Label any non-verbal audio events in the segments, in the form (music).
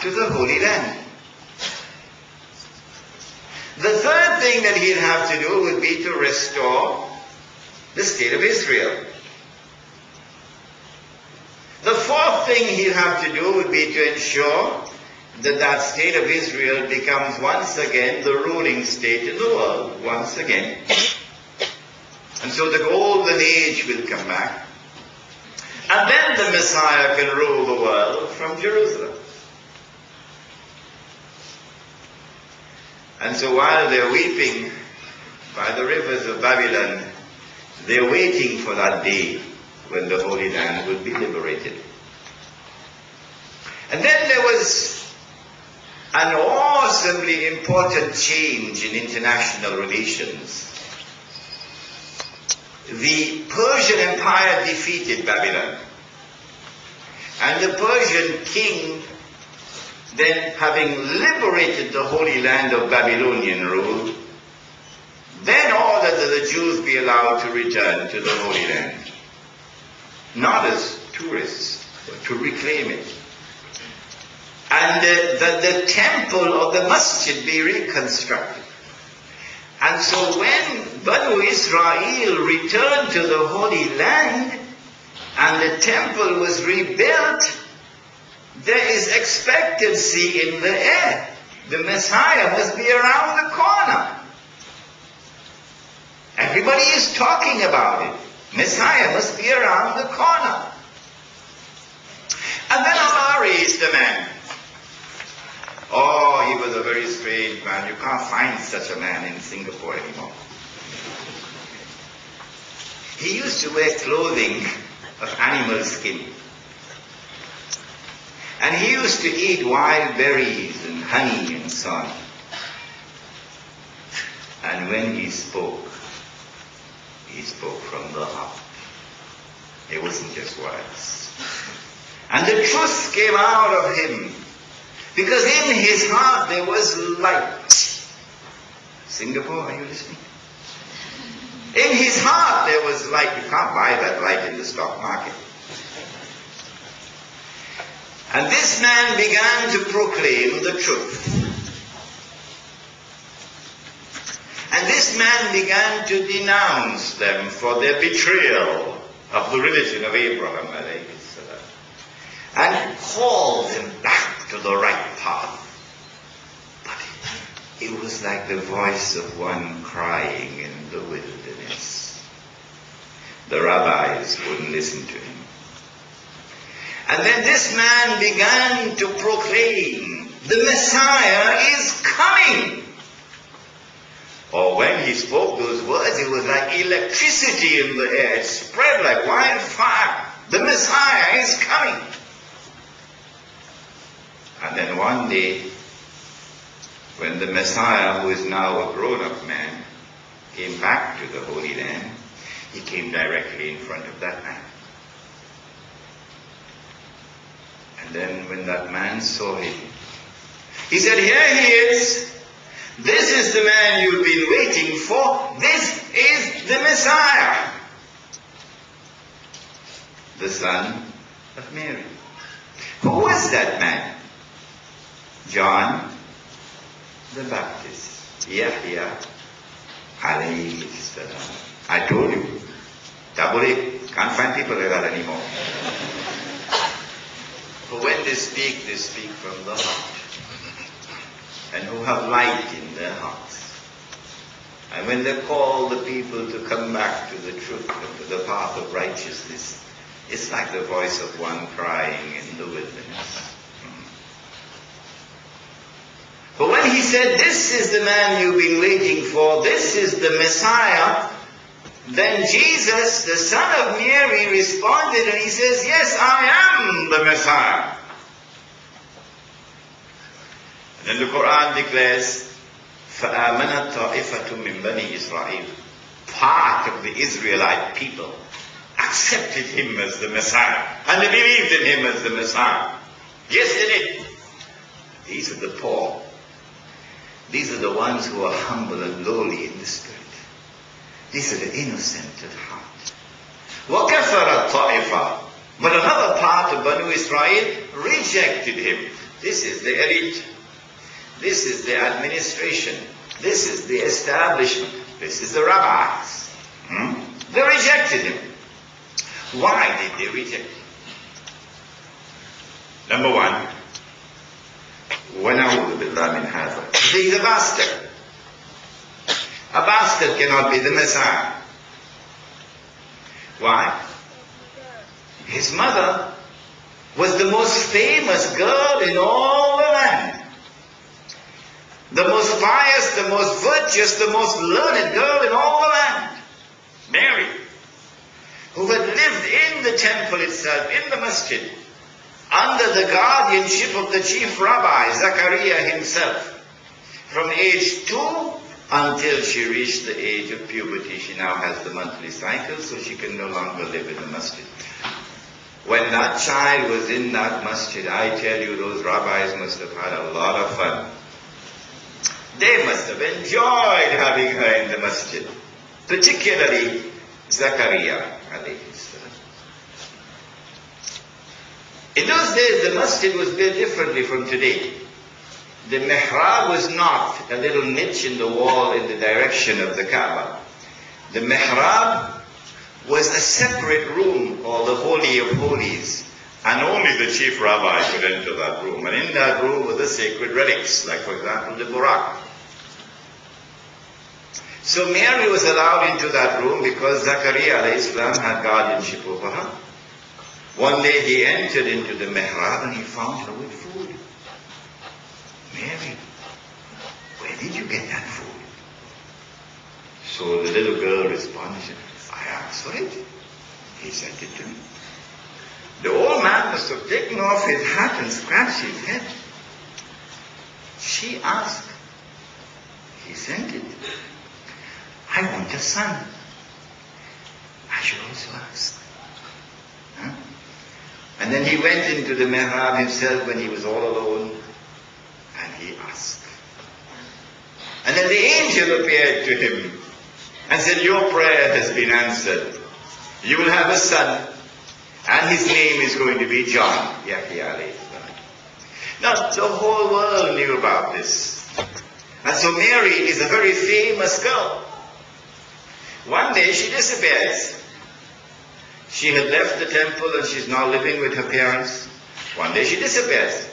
to the Holy Land. The third thing that he'd have to do would be to restore the state of Israel. The fourth thing he'd have to do would be to ensure that that state of Israel becomes once again the ruling state in the world, once again. And so the golden age will come back. And then the Messiah can rule the world from Jerusalem. And so while they're weeping by the rivers of Babylon, they're waiting for that day when the Holy Land will be liberated. And then there was an awesomely important change in international relations. The Persian Empire defeated Babylon. And the Persian king then having liberated the Holy Land of Babylonian rule, then ordered that the Jews be allowed to return to the Holy Land. Not as tourists, but to reclaim it. And uh, that the temple or the masjid be reconstructed. And so when Banu Israel returned to the Holy Land and the temple was rebuilt, there is expectancy in the air. The Messiah must be around the corner. Everybody is talking about it. Messiah must be around the corner. And then Allah raised the man. Oh, he was a very strange man. You can't find such a man in Singapore anymore. He used to wear clothing of animal skin. And he used to eat wild berries and honey and so on. And when he spoke, he spoke from the heart. It wasn't just words. And the truth came out of him. Because in his heart there was light. Singapore, are you listening? In his heart there was light. You can't buy that light in the stock market. And this man began to proclaim the truth. And this man began to denounce them for their betrayal of the religion of Abraham and call them back to the right path. But it was like the voice of one crying in the wilderness. The rabbis wouldn't listen to him. And then this man began to proclaim, the Messiah is coming. Or when he spoke those words, it was like electricity in the air. It spread like wildfire. The Messiah is coming. And then one day, when the Messiah, who is now a grown-up man, came back to the Holy Land, he came directly in front of that man. And then when that man saw him, he said, Here he is. This is the man you've been waiting for. This is the Messiah. The son of Mary. Who was that man? John the Baptist. Yahya salam. I told you. Double it. Can't find people like that anymore. But when they speak, they speak from the heart. And who have light in their hearts. And when they call the people to come back to the truth and to the path of righteousness, it's like the voice of one crying in the wilderness. Hmm. But when he said, This is the man you've been waiting for, this is the Messiah, then Jesus, the son of Mary, responded and he says, Yes, I am the Messiah. And then the Quran declares, فَآمَنَتْ طَائِفَةٌ مِّن بَنِي إِسْرَائِيلِ Part of the Israelite people accepted him as the Messiah and they believed in him as the Messiah. Yes, they did. These are the poor. These are the ones who are humble and lowly in the spirit. These are the innocent at heart. وَكَفَرَ الطَّائِفَةِ But another part of Banu Israel rejected him. This is the elite. This is the administration. This is the establishment. This is the rabbis. Hmm? They rejected him. Why did they reject him? Number one, وَنَعُوذُ بِاللَّهِ مِنْ هَذَا He's a bastard. Bastard cannot be the Messiah. Why? His mother was the most famous girl in all the land. The most pious, the most virtuous, the most learned girl in all the land. Mary, who had lived in the temple itself, in the masjid, under the guardianship of the chief rabbi, Zachariah himself. From age two until she reached the age of puberty, she now has the monthly cycle, so she can no longer live in the masjid. When that child was in that masjid, I tell you, those rabbis must have had a lot of fun. They must have enjoyed having her in the masjid, particularly Zachariah In those days, the masjid was built differently from today. The mihrab was not a little niche in the wall in the direction of the Kaaba. The mihrab was a separate room called the Holy of Holies. And only the chief rabbi could enter that room. And in that room were the sacred relics, like for example the Burak. So Mary was allowed into that room because Zachariah Islam had guardianship over her. One day he entered into the mihrab and he found her with food. Mary, where did you get that food? So the little girl responded, I asked for it. He sent it to me. The old man must have taken off his hat and scratched his head. She asked. He sent it. I want a son. I should also ask. Huh? And then he went into the mihrab himself when he was all alone he asked. And then the angel appeared to him and said, Your prayer has been answered. You will have a son and his name is going to be John. Now the whole world knew about this. And so Mary is a very famous girl. One day she disappears. She had left the temple and she's now living with her parents. One day she disappears.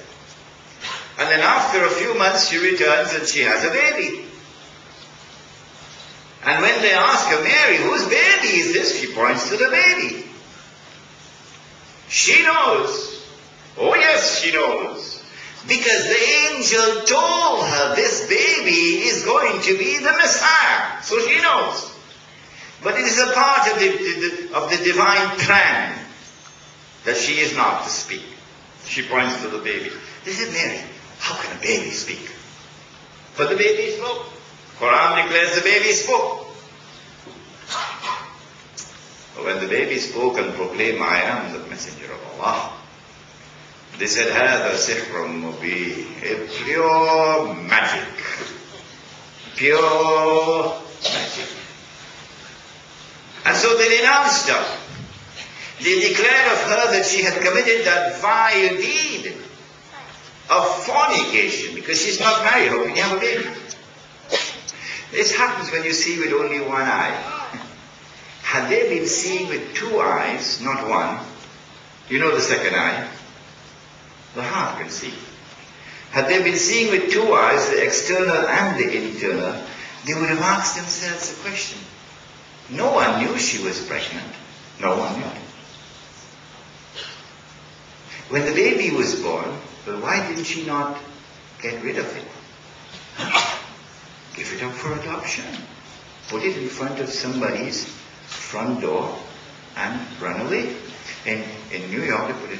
And then after a few months she returns and she has a baby. And when they ask her, Mary, whose baby is this? She points to the baby. She knows. Oh yes, she knows. Because the angel told her this baby is going to be the Messiah. So she knows. But it is a part of the, the, of the divine plan that she is not to speak. She points to the baby. This is Mary, how can a baby speak? But the baby spoke. Quran declares the baby spoke. But when the baby spoke and proclaimed, I am the messenger of Allah, they said, هذا سحر مبين. A pure magic. Pure magic. And so they denounced her. They declared of her that she had committed that vile deed of fornication because she's not married. How can you have a baby? This happens when you see with only one eye. Had they been seeing with two eyes, not one, you know the second eye? The heart can see. Had they been seeing with two eyes, the external and the internal, they would have asked themselves a question. No one knew she was pregnant. No one knew. When the baby was born, well, why didn't she not get rid of it? (coughs) Give it up for adoption. Put it in front of somebody's front door and run away. In, in New York, they put it